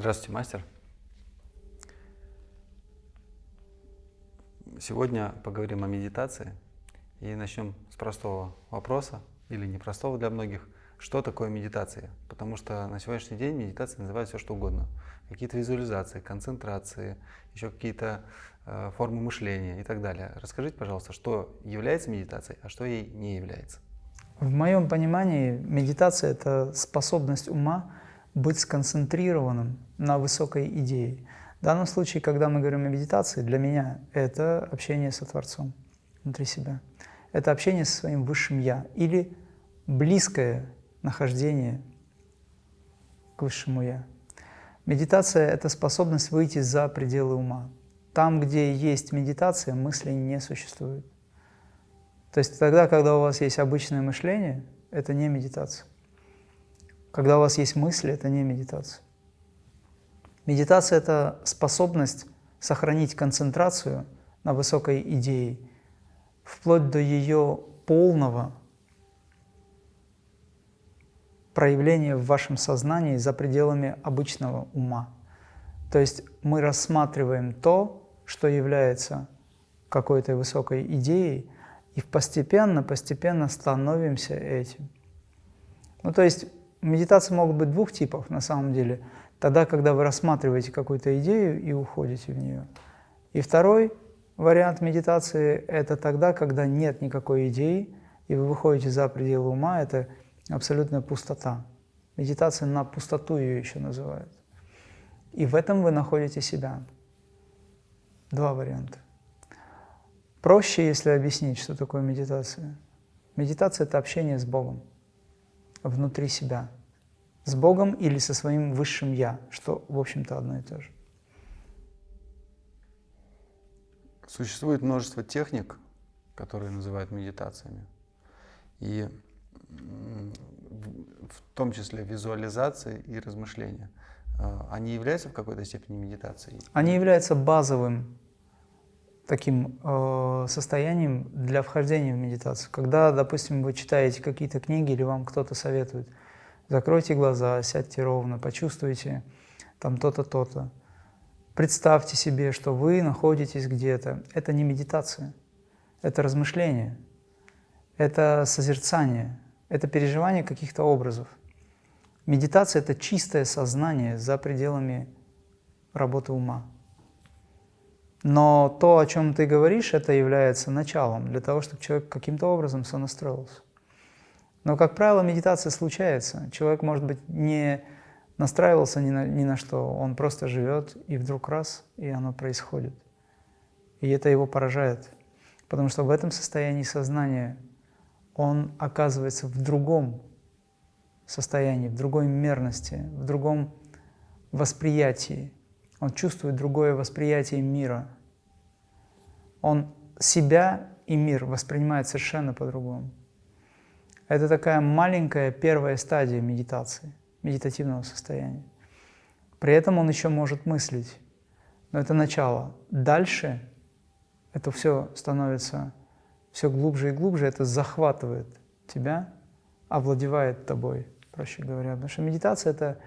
Здравствуйте, мастер. Сегодня поговорим о медитации и начнем с простого вопроса, или непростого для многих, что такое медитация. Потому что на сегодняшний день медитация называют все что угодно. Какие-то визуализации, концентрации, еще какие-то э, формы мышления и так далее. Расскажите, пожалуйста, что является медитацией, а что ей не является. В моем понимании медитация – это способность ума быть сконцентрированным на высокой идее. В данном случае, когда мы говорим о медитации, для меня это общение со Творцом внутри себя. Это общение со своим Высшим Я или близкое нахождение к Высшему Я. Медитация – это способность выйти за пределы ума. Там, где есть медитация, мысли не существует. То есть тогда, когда у вас есть обычное мышление, это не медитация. Когда у вас есть мысли, это не медитация. Медитация – это способность сохранить концентрацию на высокой идее, вплоть до ее полного проявления в вашем сознании за пределами обычного ума. То есть мы рассматриваем то, что является какой-то высокой идеей, и постепенно, постепенно становимся этим. Ну, то есть медитации могут быть двух типов на самом деле. Тогда, когда вы рассматриваете какую-то идею и уходите в нее. И второй вариант медитации – это тогда, когда нет никакой идеи, и вы выходите за пределы ума, это абсолютная пустота. Медитация на пустоту ее еще называют. И в этом вы находите себя. Два варианта. Проще, если объяснить, что такое медитация. Медитация – это общение с Богом внутри себя. С Богом или со своим высшим Я, что, в общем-то, одно и то же. Существует множество техник, которые называют медитациями. И в том числе визуализации и размышления. А, они являются в какой-то степени медитацией? Они являются базовым таким э, состоянием для вхождения в медитацию. Когда, допустим, вы читаете какие-то книги или вам кто-то советует, закройте глаза, сядьте ровно, почувствуйте там то-то, то-то. Представьте себе, что вы находитесь где-то. Это не медитация, это размышление, это созерцание, это переживание каких-то образов. Медитация – это чистое сознание за пределами работы ума. Но то, о чем ты говоришь, это является началом для того, чтобы человек каким-то образом сонастроился. Но, как правило, медитация случается. Человек, может быть, не настраивался ни на, ни на что, он просто живет, и вдруг раз, и оно происходит. И это его поражает, потому что в этом состоянии сознания он оказывается в другом состоянии, в другой мерности, в другом восприятии. Он чувствует другое восприятие мира. Он себя и мир воспринимает совершенно по-другому. Это такая маленькая первая стадия медитации, медитативного состояния. При этом он еще может мыслить, но это начало. Дальше это все становится все глубже и глубже, это захватывает тебя, овладевает тобой, проще говоря. Потому что медитация — это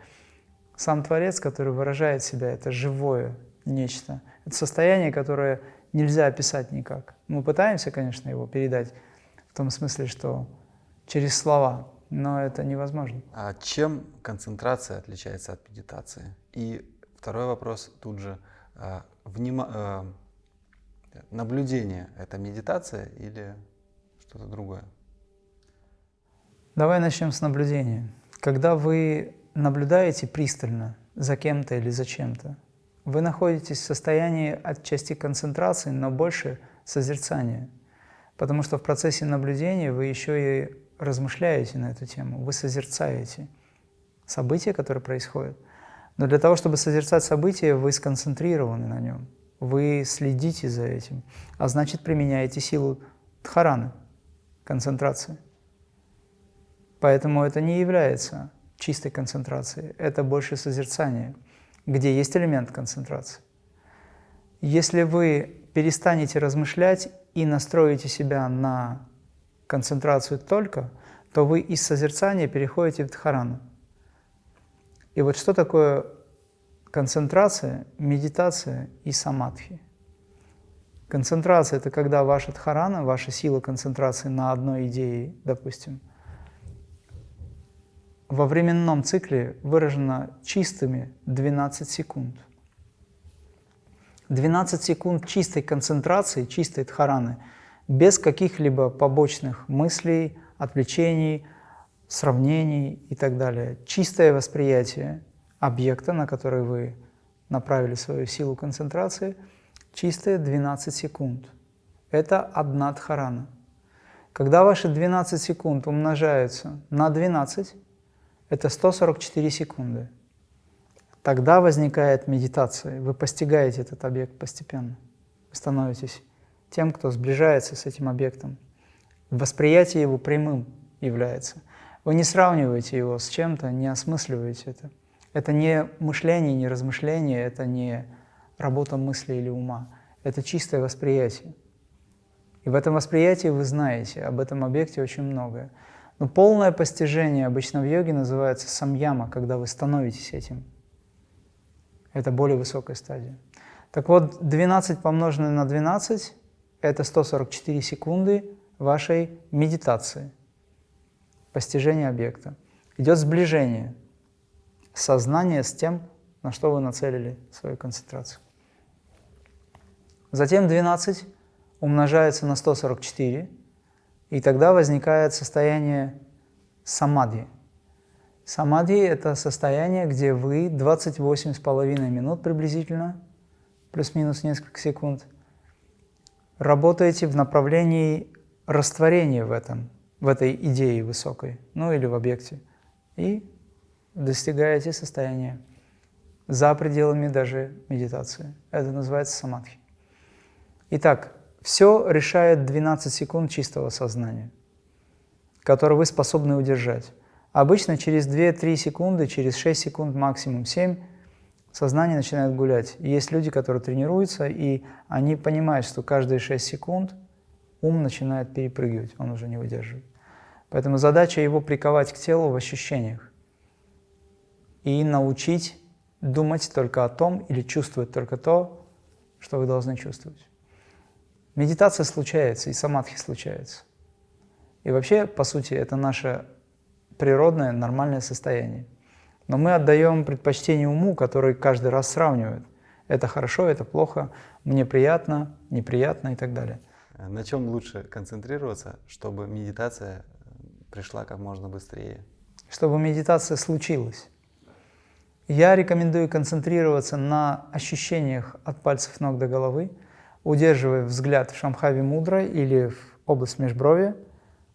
сам Творец, который выражает себя, это живое нечто. Это состояние, которое нельзя описать никак. Мы пытаемся, конечно, его передать в том смысле, что через слова, но это невозможно. А чем концентрация отличается от медитации? И второй вопрос тут же. А, внима... А, наблюдение – это медитация или что-то другое? Давай начнем с наблюдения. Когда вы наблюдаете пристально за кем-то или за чем-то, вы находитесь в состоянии отчасти концентрации, но больше созерцания. Потому что в процессе наблюдения вы еще и размышляете на эту тему, вы созерцаете события, которые происходят. Но для того, чтобы созерцать события, вы сконцентрированы на нем вы следите за этим, а значит применяете силу дхараны, концентрации. Поэтому это не является чистой концентрацией, это больше созерцание, где есть элемент концентрации. Если вы перестанете размышлять и настроите себя на концентрацию только, то вы из созерцания переходите в дхарану. И вот что такое концентрация, медитация и самадхи. Концентрация – это когда ваша дхарана, ваша сила концентрации на одной идее, допустим, во временном цикле выражена чистыми 12 секунд. 12 секунд чистой концентрации, чистой дхараны, без каких-либо побочных мыслей, отвлечений, сравнений и так далее. Чистое восприятие объекта, на который вы направили свою силу концентрации – чистые 12 секунд. Это одна дхарана. Когда ваши 12 секунд умножаются на 12, это 144 секунды. Тогда возникает медитация, вы постигаете этот объект постепенно. Вы становитесь тем, кто сближается с этим объектом. Восприятие его прямым является. Вы не сравниваете его с чем-то, не осмысливаете это. Это не мышление, не размышление, это не работа мысли или ума. Это чистое восприятие. И в этом восприятии вы знаете об этом объекте очень многое. Но полное постижение обычно в йоге называется самьяма, когда вы становитесь этим. Это более высокая стадия. Так вот, 12 помноженное на 12 – это 144 секунды вашей медитации, постижения объекта. Идет сближение сознания с тем, на что вы нацелили свою концентрацию. Затем 12 умножается на 144, и тогда возникает состояние самадхи. Самадхи – это состояние, где вы 28,5 минут приблизительно, плюс-минус несколько секунд, работаете в направлении растворения в этом, в этой идее высокой, ну или в объекте, и достигаете состояния за пределами даже медитации. Это называется самадхи. Итак, все решает 12 секунд чистого сознания, которое вы способны удержать. Обычно через 2-3 секунды, через 6 секунд, максимум 7, сознание начинает гулять. есть люди, которые тренируются, и они понимают, что каждые 6 секунд ум начинает перепрыгивать, он уже не выдерживает. Поэтому задача его приковать к телу в ощущениях и научить думать только о том или чувствовать только то, что вы должны чувствовать. Медитация случается, и самадхи случается. И вообще, по сути, это наше природное, нормальное состояние. Но мы отдаем предпочтение уму, который каждый раз сравнивает. Это хорошо, это плохо, мне приятно, неприятно и так далее. На чем лучше концентрироваться, чтобы медитация пришла как можно быстрее? Чтобы медитация случилась. Я рекомендую концентрироваться на ощущениях от пальцев ног до головы, удерживая взгляд в Шамхави Мудра или в область межброви,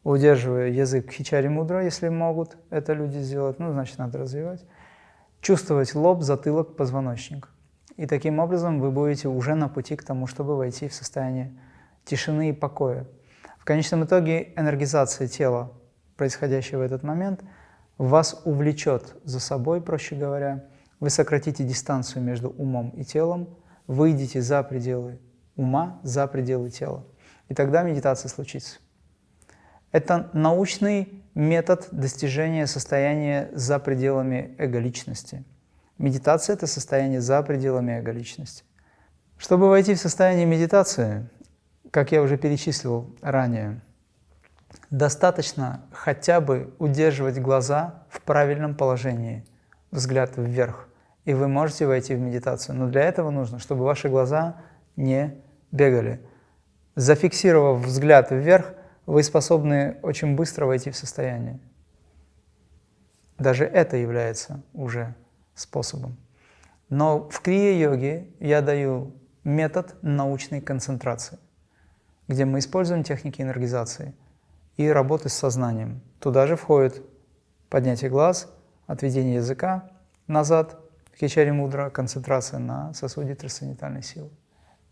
удерживая язык в Хичари Мудра, если могут это люди сделать, ну, значит, надо развивать, чувствовать лоб, затылок, позвоночник. И таким образом вы будете уже на пути к тому, чтобы войти в состояние тишины и покоя. В конечном итоге энергизация тела, происходящая в этот момент, вас увлечет за собой, проще говоря, вы сократите дистанцию между умом и телом, выйдете за пределы ума за пределы тела. И тогда медитация случится. Это научный метод достижения состояния за пределами эго-личности. Медитация – это состояние за пределами эго-личности. Чтобы войти в состояние медитации, как я уже перечислил ранее, достаточно хотя бы удерживать глаза в правильном положении, взгляд вверх, и вы можете войти в медитацию. Но для этого нужно, чтобы ваши глаза не бегали. Зафиксировав взгляд вверх, вы способны очень быстро войти в состояние. Даже это является уже способом. Но в крия-йоге я даю метод научной концентрации, где мы используем техники энергизации и работы с сознанием. Туда же входит поднятие глаз, отведение языка назад, хичари мудра, концентрация на сосуде трансцендентальной силы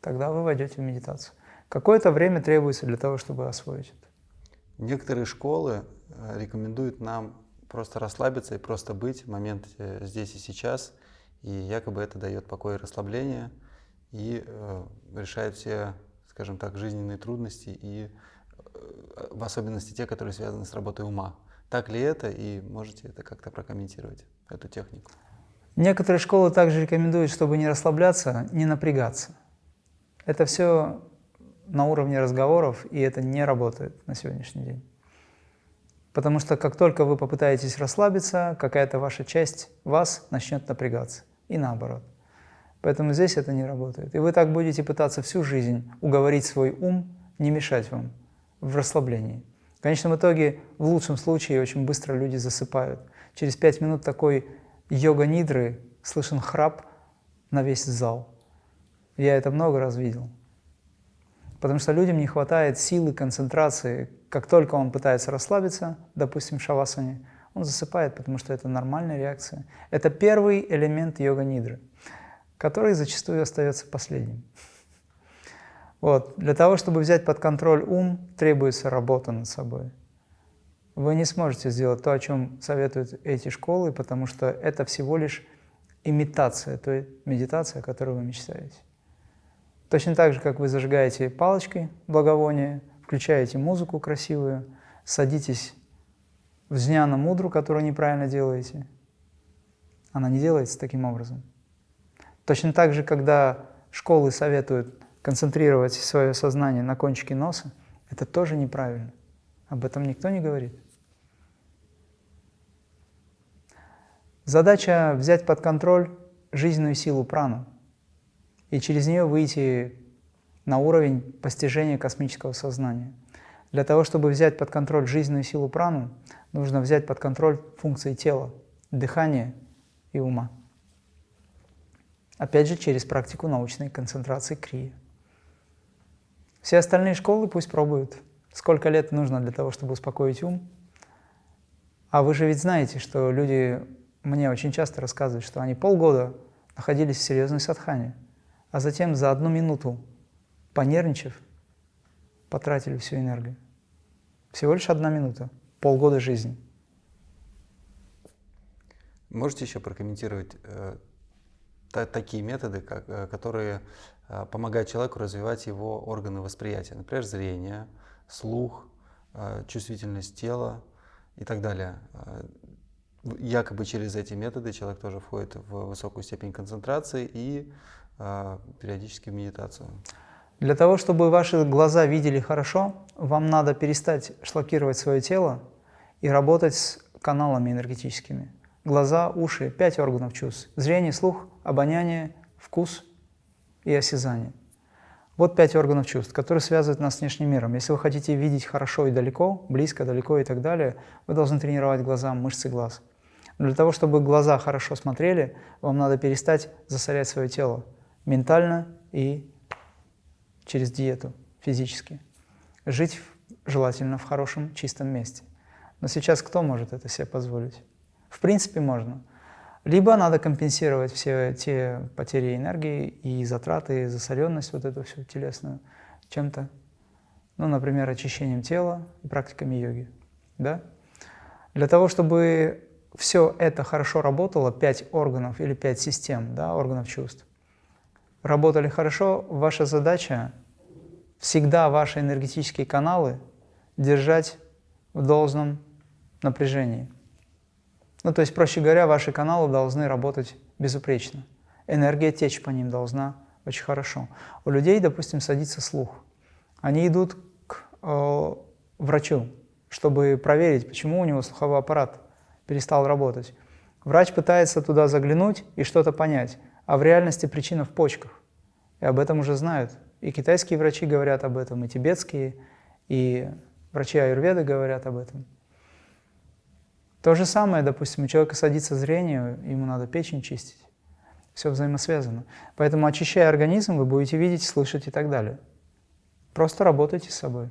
тогда вы войдете в медитацию. Какое-то время требуется для того, чтобы освоить это. Некоторые школы э, рекомендуют нам просто расслабиться и просто быть в моменте здесь и сейчас, и якобы это дает покой и расслабление, и э, решает все, скажем так, жизненные трудности, и э, в особенности те, которые связаны с работой ума. Так ли это, и можете это как-то прокомментировать, эту технику? Некоторые школы также рекомендуют, чтобы не расслабляться, не напрягаться. Это все на уровне разговоров, и это не работает на сегодняшний день. Потому что как только вы попытаетесь расслабиться, какая-то ваша часть вас начнет напрягаться. И наоборот. Поэтому здесь это не работает. И вы так будете пытаться всю жизнь уговорить свой ум не мешать вам в расслаблении. В конечном итоге, в лучшем случае, очень быстро люди засыпают. Через пять минут такой йога-нидры слышен храп на весь зал. Я это много раз видел. Потому что людям не хватает силы, концентрации. Как только он пытается расслабиться, допустим, в шавасане, он засыпает, потому что это нормальная реакция. Это первый элемент йога-нидры, который зачастую остается последним. Вот. Для того, чтобы взять под контроль ум, требуется работа над собой. Вы не сможете сделать то, о чем советуют эти школы, потому что это всего лишь имитация той медитации, о которой вы мечтаете. Точно так же, как вы зажигаете палочкой благовония, включаете музыку красивую, садитесь в зняна мудру, которую неправильно делаете. Она не делается таким образом. Точно так же, когда школы советуют концентрировать свое сознание на кончике носа, это тоже неправильно. Об этом никто не говорит. Задача взять под контроль жизненную силу прану и через нее выйти на уровень постижения космического сознания. Для того, чтобы взять под контроль жизненную силу прану, нужно взять под контроль функции тела, дыхания и ума. Опять же, через практику научной концентрации крия. Все остальные школы пусть пробуют. Сколько лет нужно для того, чтобы успокоить ум? А вы же ведь знаете, что люди мне очень часто рассказывают, что они полгода находились в серьезной садхане, а затем за одну минуту, понервничав, потратили всю энергию. Всего лишь одна минута, полгода жизни. Можете еще прокомментировать э, та, такие методы, как, э, которые э, помогают человеку развивать его органы восприятия, например, зрение, слух, э, чувствительность тела и так далее. Э, якобы через эти методы человек тоже входит в высокую степень концентрации и периодически в медитацию. Для того, чтобы ваши глаза видели хорошо, вам надо перестать шлакировать свое тело и работать с каналами энергетическими. Глаза, уши, пять органов чувств. Зрение, слух, обоняние, вкус и осязание. Вот пять органов чувств, которые связывают нас с внешним миром. Если вы хотите видеть хорошо и далеко, близко, далеко и так далее, вы должны тренировать глаза, мышцы глаз. Но для того, чтобы глаза хорошо смотрели, вам надо перестать засорять свое тело ментально и через диету, физически. Жить желательно в хорошем, чистом месте. Но сейчас кто может это себе позволить? В принципе, можно. Либо надо компенсировать все те потери энергии и затраты, и засоренность вот эту всю телесную чем-то, ну, например, очищением тела и практиками йоги. Да? Для того, чтобы все это хорошо работало, пять органов или пять систем, да, органов чувств, работали хорошо, ваша задача всегда ваши энергетические каналы держать в должном напряжении. Ну, то есть, проще говоря, ваши каналы должны работать безупречно. Энергия течь по ним должна очень хорошо. У людей, допустим, садится слух. Они идут к э, врачу, чтобы проверить, почему у него слуховой аппарат перестал работать. Врач пытается туда заглянуть и что-то понять, а в реальности причина в почках. И об этом уже знают. И китайские врачи говорят об этом, и тибетские, и врачи аюрведы говорят об этом. То же самое, допустим, у человека садится зрение, ему надо печень чистить. Все взаимосвязано. Поэтому, очищая организм, вы будете видеть, слышать и так далее. Просто работайте с собой.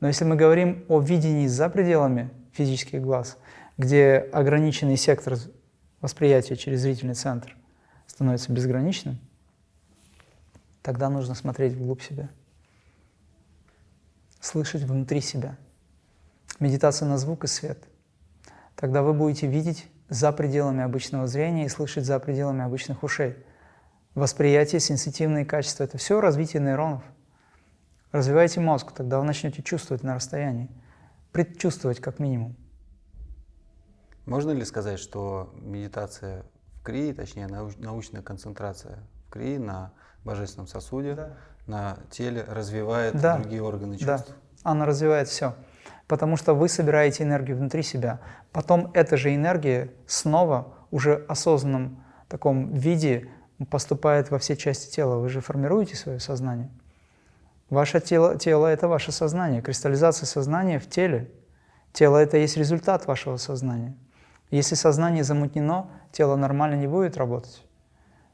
Но если мы говорим о видении за пределами физических глаз, где ограниченный сектор восприятия через зрительный центр становится безграничным, тогда нужно смотреть вглубь себя, слышать внутри себя. Медитация на звук и свет. Тогда вы будете видеть за пределами обычного зрения и слышать за пределами обычных ушей. Восприятие, сенситивные качества – это все развитие нейронов. Развивайте мозг, тогда вы начнете чувствовать на расстоянии, предчувствовать как минимум. Можно ли сказать, что медитация в крии, точнее науч, научная концентрация в крии на божественном сосуде, да. на теле развивает да. другие органы чувств. Да, она развивает все. Потому что вы собираете энергию внутри себя. Потом эта же энергия снова уже осознанном таком виде поступает во все части тела. Вы же формируете свое сознание. Ваше тело, тело – это ваше сознание. Кристаллизация сознания в теле. Тело – это есть результат вашего сознания. Если сознание замутнено, тело нормально не будет работать.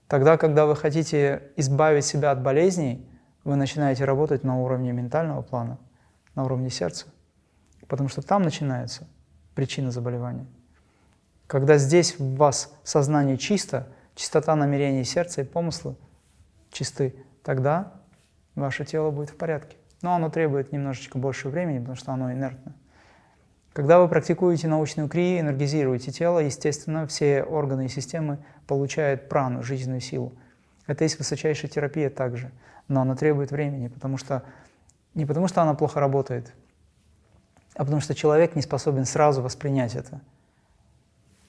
Тогда, когда вы хотите избавить себя от болезней, вы начинаете работать на уровне ментального плана, на уровне сердца. Потому что там начинается причина заболевания. Когда здесь в вас сознание чисто, чистота намерений сердца и помыслы чисты, тогда ваше тело будет в порядке. Но оно требует немножечко больше времени, потому что оно инертно. Когда вы практикуете научную крию, энергизируете тело, естественно, все органы и системы получают прану, жизненную силу. Это есть высочайшая терапия также, но она требует времени, потому что не потому что она плохо работает, а потому что человек не способен сразу воспринять это.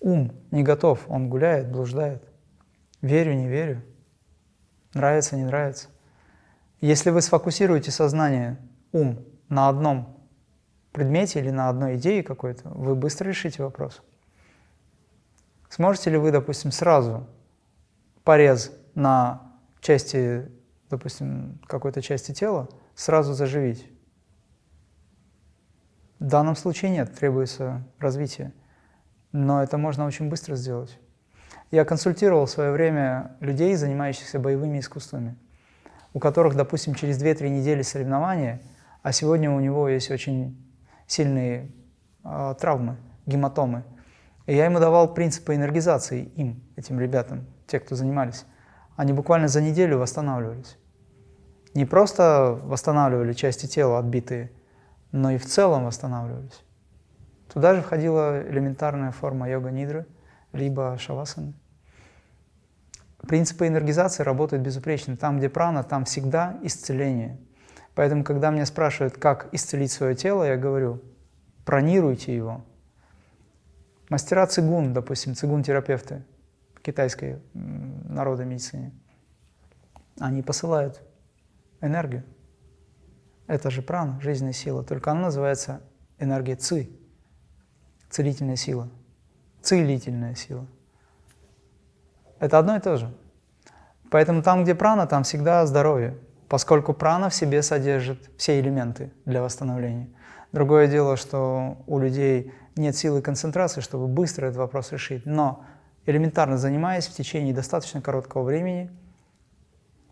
Ум не готов, он гуляет, блуждает. Верю, не верю, нравится, не нравится. Если вы сфокусируете сознание, ум на одном предмете или на одной идее какой-то, вы быстро решите вопрос. Сможете ли вы, допустим, сразу порез на части, допустим, какой-то части тела сразу заживить? В данном случае нет, требуется развитие. Но это можно очень быстро сделать. Я консультировал в свое время людей, занимающихся боевыми искусствами, у которых, допустим, через 2-3 недели соревнования, а сегодня у него есть очень сильные э, травмы, гематомы. И я ему давал принципы энергизации им, этим ребятам, те, кто занимались. Они буквально за неделю восстанавливались. Не просто восстанавливали части тела отбитые, но и в целом восстанавливались. Туда же входила элементарная форма йога-нидры, либо шавасаны. Принципы энергизации работают безупречно. Там, где прана, там всегда исцеление. Поэтому, когда меня спрашивают, как исцелить свое тело, я говорю, пронируйте его. Мастера цигун, допустим, цигун-терапевты китайской народной медицине, они посылают энергию. Это же прана, жизненная сила, только она называется энергия ци, целительная сила, целительная сила. Это одно и то же. Поэтому там, где прана, там всегда здоровье поскольку прана в себе содержит все элементы для восстановления. Другое дело, что у людей нет силы концентрации, чтобы быстро этот вопрос решить, но элементарно занимаясь в течение достаточно короткого времени,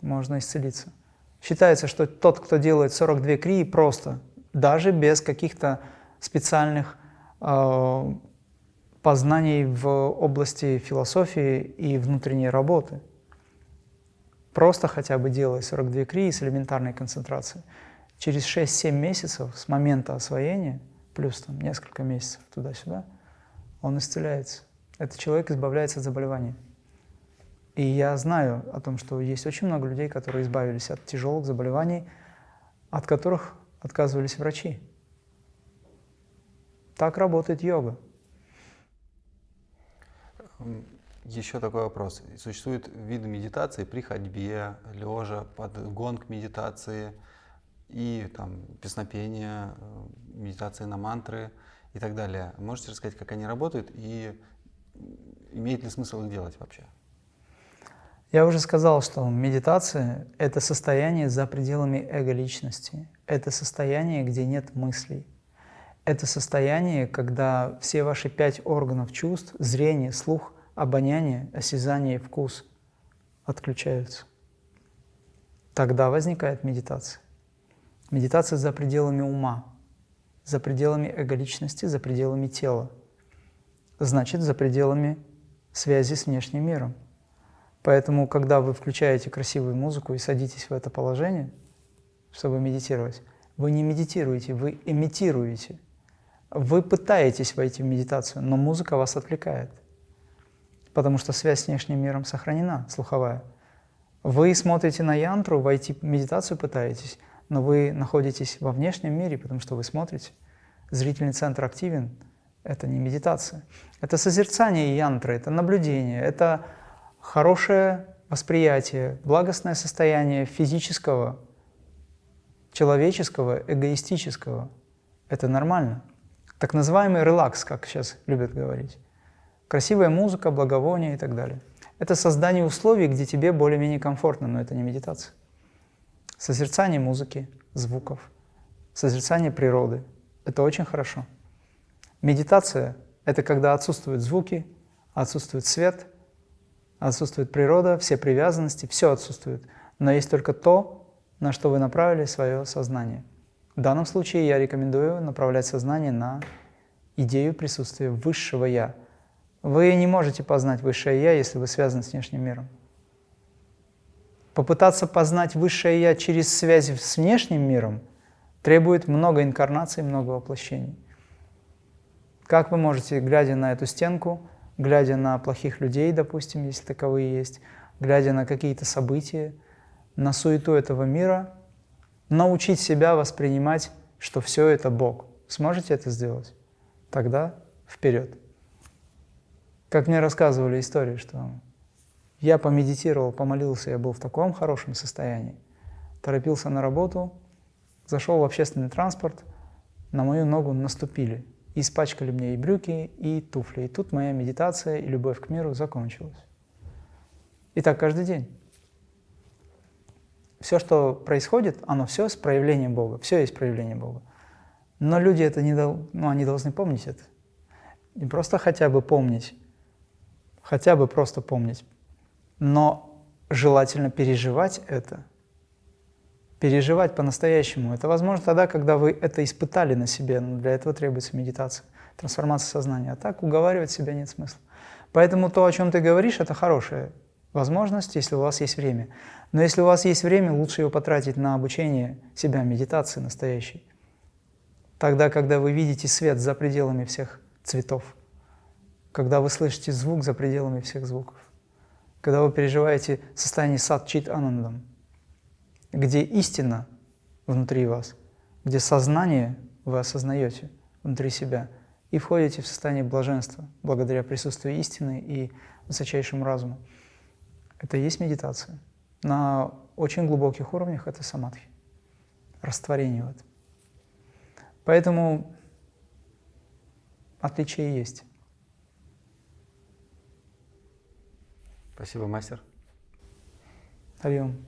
можно исцелиться. Считается, что тот, кто делает 42 крии просто, даже без каких-то специальных э, познаний в области философии и внутренней работы – Просто хотя бы делая 42 крии с элементарной концентрацией. Через 6-7 месяцев с момента освоения, плюс там несколько месяцев туда-сюда, он исцеляется. Этот человек избавляется от заболеваний. И я знаю о том, что есть очень много людей, которые избавились от тяжелых заболеваний, от которых отказывались врачи. Так работает йога. Еще такой вопрос. Существуют виды медитации при ходьбе, лежа, под гонг медитации и там песнопение, э, медитации на мантры и так далее. Можете рассказать, как они работают и имеет ли смысл их делать вообще? Я уже сказал, что медитация — это состояние за пределами эго-личности. Это состояние, где нет мыслей. Это состояние, когда все ваши пять органов чувств — зрение, слух, обоняние, осязание и вкус отключаются. Тогда возникает медитация. Медитация за пределами ума, за пределами эго-личности, за пределами тела. Значит, за пределами связи с внешним миром. Поэтому, когда вы включаете красивую музыку и садитесь в это положение, чтобы медитировать, вы не медитируете, вы имитируете. Вы пытаетесь войти в медитацию, но музыка вас отвлекает потому что связь с внешним миром сохранена, слуховая. Вы смотрите на янтру, войти в медитацию пытаетесь, но вы находитесь во внешнем мире, потому что вы смотрите. Зрительный центр активен, Это не медитация. Это созерцание янтры, это наблюдение, это хорошее восприятие, благостное состояние физического, человеческого, эгоистического. Это нормально. Так называемый релакс, как сейчас любят говорить. Красивая музыка, благовония и так далее. Это создание условий, где тебе более-менее комфортно, но это не медитация. Созерцание музыки, звуков, созерцание природы – это очень хорошо. Медитация – это когда отсутствуют звуки, отсутствует свет, отсутствует природа, все привязанности, все отсутствует. Но есть только то, на что вы направили свое сознание. В данном случае я рекомендую направлять сознание на идею присутствия высшего «я». Вы не можете познать высшее «я», если вы связаны с внешним миром. Попытаться познать высшее «я» через связь с внешним миром требует много инкарнаций, много воплощений. Как вы можете, глядя на эту стенку, глядя на плохих людей, допустим, если таковые есть, глядя на какие-то события, на суету этого мира, научить себя воспринимать, что все это Бог. Сможете это сделать? Тогда вперед. Как мне рассказывали истории, что я помедитировал, помолился, я был в таком хорошем состоянии, торопился на работу, зашел в общественный транспорт, на мою ногу наступили, испачкали мне и брюки, и туфли. И тут моя медитация и любовь к миру закончилась. И так каждый день. Все, что происходит, оно все с проявлением Бога, все есть проявление Бога. Но люди это не дол... ну, они должны помнить это. Не просто хотя бы помнить, хотя бы просто помнить, но желательно переживать это, переживать по-настоящему. Это возможно тогда, когда вы это испытали на себе, но для этого требуется медитация, трансформация сознания. А так уговаривать себя нет смысла. Поэтому то, о чем ты говоришь, это хорошая возможность, если у вас есть время. Но если у вас есть время, лучше его потратить на обучение себя, медитации настоящей. Тогда, когда вы видите свет за пределами всех цветов, когда вы слышите звук за пределами всех звуков, когда вы переживаете состояние сад-чит анандам, где истина внутри вас, где сознание вы осознаете внутри себя и входите в состояние блаженства благодаря присутствию истины и высочайшему разуму. Это и есть медитация. На очень глубоких уровнях это самадхи, растворение в этом. Поэтому отличие есть. Спасибо, мастер. Хариом.